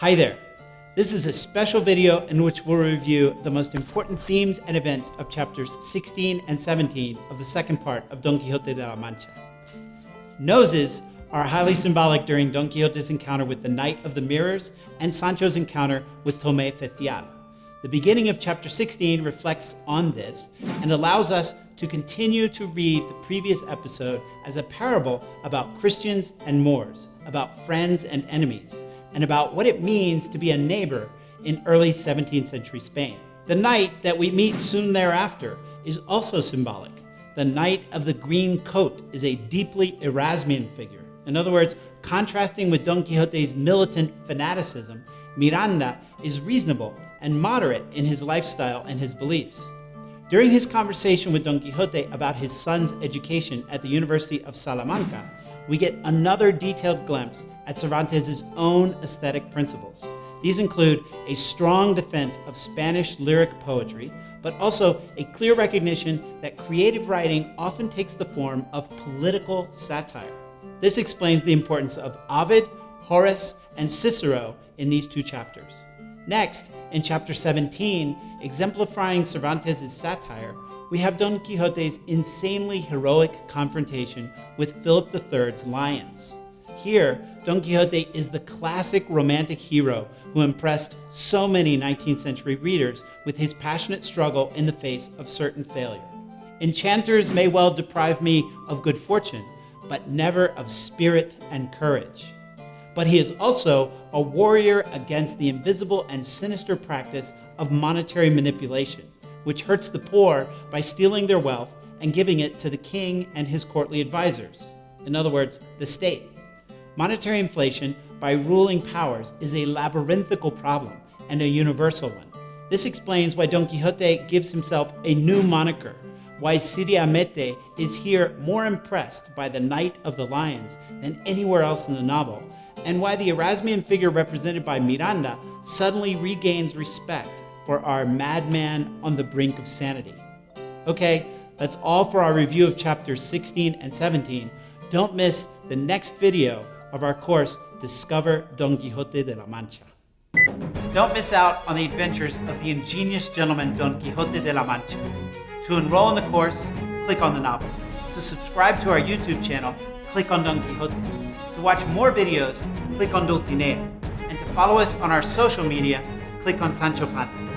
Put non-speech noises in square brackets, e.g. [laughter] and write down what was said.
Hi there. This is a special video in which we'll review the most important themes and events of chapters 16 and 17 of the second part of Don Quixote de la Mancha. Noses are highly [laughs] symbolic during Don Quixote's encounter with the Knight of the Mirrors and Sancho's encounter with Tomé Cecial. The beginning of chapter 16 reflects on this and allows us to continue to read the previous episode as a parable about Christians and Moors, about friends and enemies, and about what it means to be a neighbor in early 17th century Spain. The knight that we meet soon thereafter is also symbolic. The Knight of the Green Coat is a deeply Erasmian figure. In other words, contrasting with Don Quixote's militant fanaticism, Miranda is reasonable and moderate in his lifestyle and his beliefs. During his conversation with Don Quixote about his son's education at the University of Salamanca, we get another detailed glimpse at Cervantes' own aesthetic principles. These include a strong defense of Spanish lyric poetry, but also a clear recognition that creative writing often takes the form of political satire. This explains the importance of Ovid, Horace, and Cicero in these two chapters. Next, in chapter 17, exemplifying Cervantes' satire, we have Don Quixote's insanely heroic confrontation with Philip III's lions. Here, Don Quixote is the classic romantic hero who impressed so many 19th century readers with his passionate struggle in the face of certain failure. Enchanters may well deprive me of good fortune, but never of spirit and courage but he is also a warrior against the invisible and sinister practice of monetary manipulation, which hurts the poor by stealing their wealth and giving it to the king and his courtly advisors. In other words, the state. Monetary inflation by ruling powers is a labyrinthical problem and a universal one. This explains why Don Quixote gives himself a new moniker, why Cide Hamete is here more impressed by the Knight of the Lions than anywhere else in the novel, and why the Erasmian figure represented by Miranda suddenly regains respect for our madman on the brink of sanity. Okay, that's all for our review of chapters 16 and 17. Don't miss the next video of our course, Discover Don Quixote de la Mancha. Don't miss out on the adventures of the ingenious gentleman Don Quixote de la Mancha. To enroll in the course, click on the novel. To subscribe to our YouTube channel, click on Don Quixote. To watch more videos, click on Dulcinea. And to follow us on our social media, click on Sancho Panza.